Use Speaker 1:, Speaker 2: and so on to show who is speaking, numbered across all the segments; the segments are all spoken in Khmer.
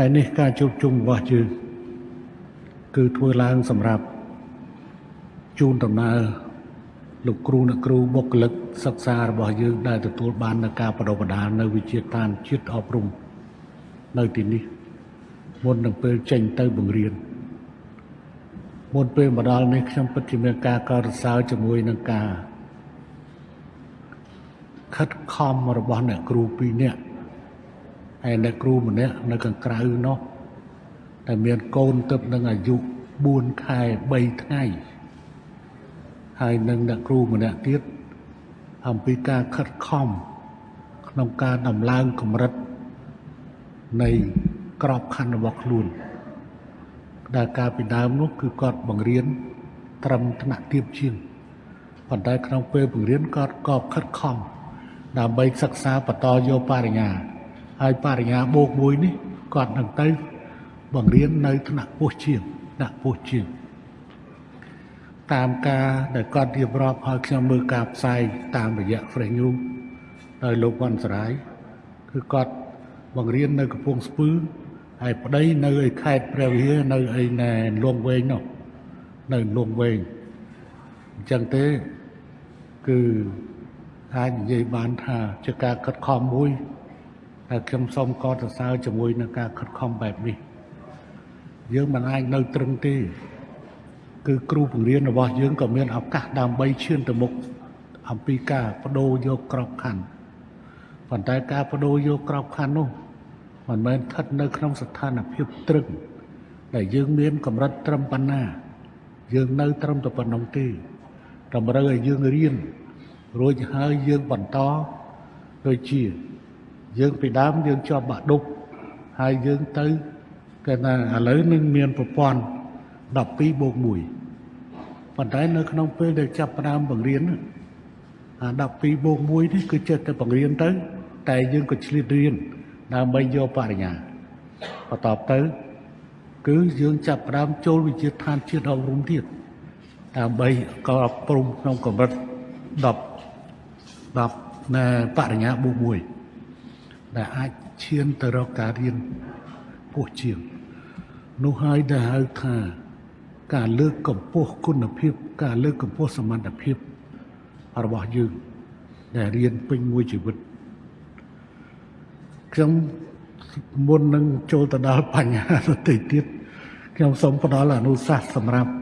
Speaker 1: ថ្ងៃនេះការជួបជុំរបស់យើងគឺធ្វើឡើងសម្រាប់ជូនដំណើរលោកគ្រូអ្នកគ្រូបុគ្គលិកសិក្សារបស់យើងដែលទទួលបាននៅការបដិបដាលនៅវិជាតានជាតិអប់រំនៅទីនេះមុននឹងពេលចេញទៅបង្រៀនមុនពេលមកដល់នេះខ្ញុំពិតជាមានការកោតសរសើរជាមួយនឹងការខិតខំរបស់អ្នកគ្រូពីរនាក់ ហើយអ្នកគ្រូម្នាក់នៅខាងក្រៅនោះតែមានកូនទឹកនឹងអាយុ4ខែ3ថ្ងៃហើយនឹងអ្នកគ្រូម្នាក់ទៀតអំពីការខិតខំក្នុងការដំឡើងកម្រិតនៃក្របខ័ណ្ឌរបស់ខ្លួនដែលការពីដើមនោះគឺគាត់បង្រៀនត្រឹមថ្នាក់ទាបជាងប៉ុន្តែក្នុងពេលបង្រៀនគាត់ក៏ខិតខំដើម្បីសិក្សាបន្តយកបរិញ្ញា ហើយបរិញ្ញាបូកមួយនេះគាត់នឹងទៅបង្រៀននៅថ្នាក់ពោះជាងថ្នាក់ពោះជាងតាមការដែលគាត់រៀបរាប់ឲ្យខ្ញុំមើលការផ្សាយតាមរយៈ Fresh News ដោយលោកវ៉ាន់សរាយគឺគាត់បង្រៀននៅកំពង់ស្ពឺហើយប្តីនៅឯខេត្តព្រះវិហារនៅឯណែលងវែងនោះនៅលងវែងអញ្ចឹងទេគឺអាចនិយាយបានថាជាការខិតខំមួយ ហើយខ្ញុំសូមកោតសរសើរជាមួយនឹងការខិតខំបែបនេះយើងមិនអាចនៅត្រឹងទេ គឺគ្រូបង្រៀនរបស់យើងក៏មានឱកាសដើម្បីឈានទៅមុខអំពីការបដូរយកក្របខ័ណ្ឌប៉ុន្តែការបដូរយកក្របខ័ណ្ឌនោះមិនមែនស្ថិតនៅក្នុងស្ថានភាពត្រឹងដែលយើងមានកម្រិតត្រឹមប៉ុណ្ណា យើងនៅត្រឹមតែប៉ុណ្ណឹងទេតម្រូវឲ្យយើងរៀនរួចហើយយើងបន្តដូចជា យើងពីដើមយើងជាប់បាក់ឌុបហើយយើងទៅគេថាឥឡូវនឹងមានប្រព័ន្ធ12បូក1ប៉ុន្តែនៅក្នុងពេលដែលចាប់ផ្ដើមបង្រៀនអា12បូក1នេះគឺចេះតែបង្រៀនទៅ តែយើងក៏ឆ្លៀតរៀនដើម្បីយកបរិញ្ញាបន្ទាប់ទៅ គឺយើងចាប់ផ្ដើមចូលវិជាឋានជាតិអប់រំទៀតដើម្បីក៏អប់រំក្នុងកម្រិត10 10ណែបរិញ្ញាបូក1 ដែលអាចឈានទៅរកការរៀនពោះជាងនោះហើយដែលហៅថា ការលើកកម្ពស់គុណភាព ការលើកកម្ពស់សមត្ថភាពរបស់យើងដែលរៀនពេញមួយជីវិតខ្ញុំមុននឹងចូលទៅដល់បញ្ហាទៅទៀតខ្ញុំសូមផ្ដល់អនុសាសន៍សម្រាប់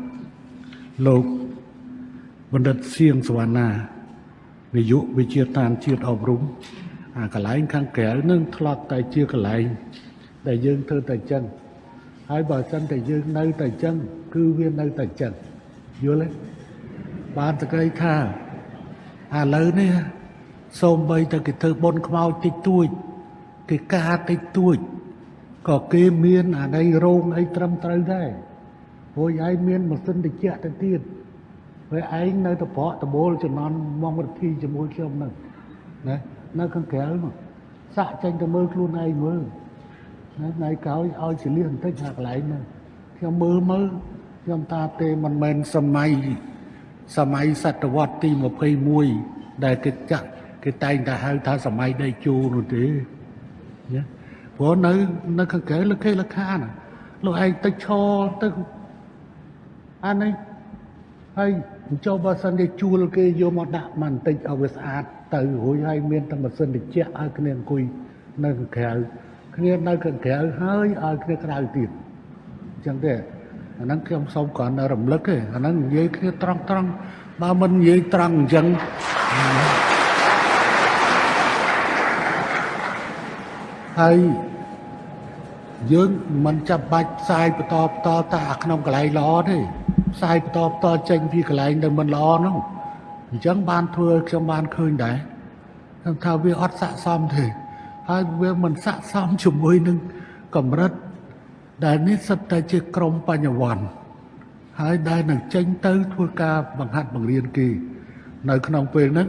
Speaker 1: លោកបណ្ឌិតសៀងសវណ្ណានាយកវិជាតានជាតិអប់រំ អាកន្លែងខាងក្រៅនឹងធ្លាប់តែជាកន្លែងដែលយើងធ្វើតែចឹងហើយបើសិនតែយើងនៅតែចឹងគឺវានៅតែចឹងយល់ទេបានតក្រីថាឥឡូវនេះសូម្បីតែគេធ្វើបុណ្យខ្មោចតិចតួចគេការតិចតួចក៏គេមានអាដីរោងអីត្រឹមត្រូវដែរព្រោះឯងមានម៉ាស៊ីនត្រជាក់ទៅទៀតហើយឯងនៅតែប្រក់ដបូលចំណន់មកវិធីជាមួយខ្ញុំហ្នឹងណានៅខាងក្រៅនោះសាក់ចេញទៅមើលខ្លួនឯងមើលណាថ្ងៃក្រោយឲ្យចលៀសបន្តិចអាកន្លែងហ្នឹងខ្ញុំមើលមើលខ្ញុំតាទេមិនមែនសម័យសម័យសតវត្សទី21ដែលគេចាក់គេតែងតែហៅថាសម័យដេជោនោះទេណាព្រោះនៅនៅខាងក្រៅលខេលខាណាលោកឯងទៅឈរទៅអានេះហើយ ចូលបើសិនជាជួលគេយកមកដាក់មកបន្តិចឲ្យវាស្អាតទៅរួចហើយមានតែម៉ាស៊ីនត្រជាក់ឲ្យគ្នាអង្គុយនៅខាងក្រៅគ្នានៅខាងក្រៅហើយឲ្យគ្នាក្រៅទៀតអញ្ចឹងទេអាហ្នឹងខ្ញុំសូមគ្រាន់តែរំលឹកទេអាហ្នឹងនិយាយគ្នាត្រង់ត្រង់បើមិននិយាយត្រង់អញ្ចឹងហើយយើងមិនចាប់បាច់ផ្សាយបន្តបន្តតែអាក្នុងកន្លែងល្អទេ ផ្សាយបន្តបន្តចេញពីកន្លែងដែលមិនល្អនោះអញ្ចឹងបានធ្វើខ្ញុំបានឃើញដែរខ្ញុំថាវាអត់ស័កសមទេហើយវាមិនស័កសមជាមួយនឹងកម្រិតដែលនេះសិតតែជាក្រមបញ្ញវន្តហើយដែលនឹងចេញទៅធ្វើការបង្ហាត់បង្រៀនគេនៅក្នុងពេលហ្នឹង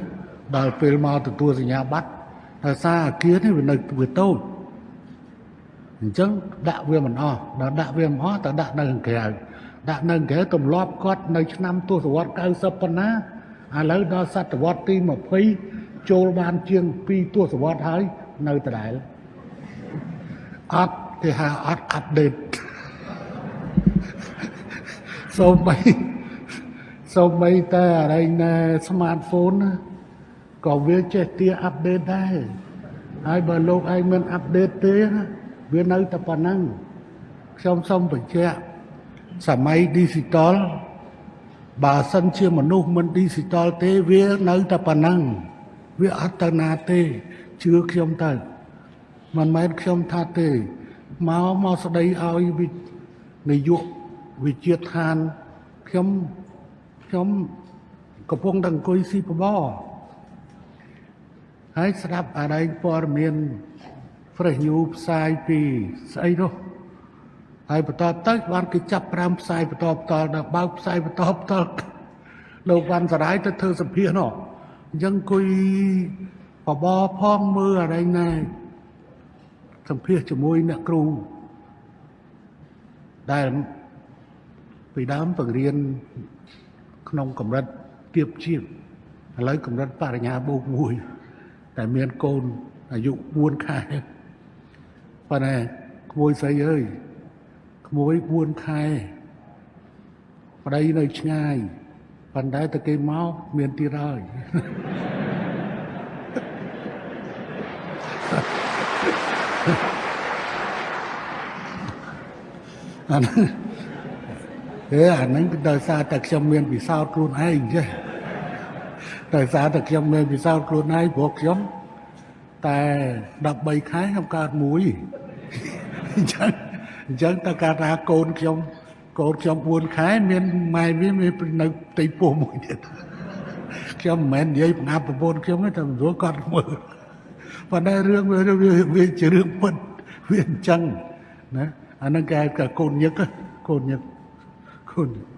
Speaker 1: ដល់ពេលមកទទួលសញ្ញាបត្រដោយសារអាគារនេះវានៅវាតូច អញ្ចឹងដាក់វាមិនអស់ដល់ដាក់វាមិនអស់ទៅដាក់នៅខាងក្រៅដាក់នៅក្រៅទម្លាប់គាត់នៅឆ្នាំទសវត្ស90ប៉ុណ្ណាឥឡូវដល់សតវត្សទី20ចូលបានជាង2ទសវត្សហើយនៅដដែលអត់គេហៅអត់អាប់ដេតសូម្បីសូម្បីតែអរិញណែ smartphone ណាក៏វាចេះទាអាប់ដេតដែរហើយបើលោកឯងមិនអាប់ដេតទេណា វានៅតែប៉ុណ្ណឹងខ្ញុំសូមបញ្ជាក់សម័យ digital បើសិនជាមនុស្សមិន digital ទេវានៅតែប៉ុណ្ណឹងវាអត់ទៅណាទេជឿខ្ញុំទៅមិនមែនខ្ញុំថាទេមកមកស្ដីឲ្យវិនាយកវិជាឋានខ្ញុំខ្ញុំកំពុងតែអង្គុយស៊ីបបរហើយស្ដាប់អរិញព័ត៌មាន Fresh News ផ្សាយពីស្អីនោះហើយបន្តទៅបានគេចាប់5ផ្សាយបន្តបន្តដល់បើកផ្សាយបន្តបន្តលោកវ៉ាន់សរាយទៅធ្វើសម្ភាសនោះអញ្ចឹងអង្គុយបបរផងមើលអរិញណែសម្ភាសជាមួយអ្នកគ្រូដែលពីដើមបង្រៀនក្នុងកម្រិតទៀបជាងឥឡូវកម្រិតបរិញ្ញាបូកមួយតែមានកូនអាយុ4ខែ ប៉ុន្តែក្មួយស្រីអើយក្មួយ4ខែប្តីនៅឆ្ងាយប៉ុន្តែតែគេមកមានទៀតហើយអាហ្នឹងអេអាហ្នឹងគឺដោយសារតែខ្ញុំមានពិសោធន៍ខ្លួនឯងចេះដោយសារតែខ្ញុំមានពិសោធន៍ខ្លួនឯងព្រោះខ្ញុំ តែ13ខែខ្ញុំកើតមួយអញ្ចឹងអញ្ចឹងតើការថាកូនខ្ញុំកូនខ្ញុំ4ខែមានម៉ែវាមាននៅផ្ទៃពោះមួយទៀតខ្ញុំមិនមែននិយាយបង្អាប់ប្រពន្ធខ្ញុំទេតែមិនស្រួលគាត់មើលប៉ុន្តែរឿងវាវាជារឿងពិតវាអញ្ចឹងណាអាហ្នឹងគេហៅថាកូនញឹកកូនញឹកកូនញឹក